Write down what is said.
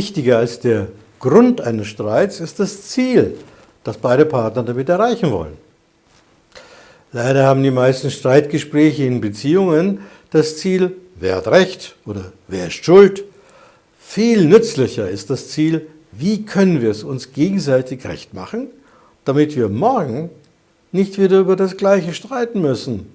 Wichtiger als der Grund eines Streits ist das Ziel, das beide Partner damit erreichen wollen. Leider haben die meisten Streitgespräche in Beziehungen das Ziel, wer hat Recht oder wer ist schuld. Viel nützlicher ist das Ziel, wie können wir es uns gegenseitig recht machen, damit wir morgen nicht wieder über das Gleiche streiten müssen.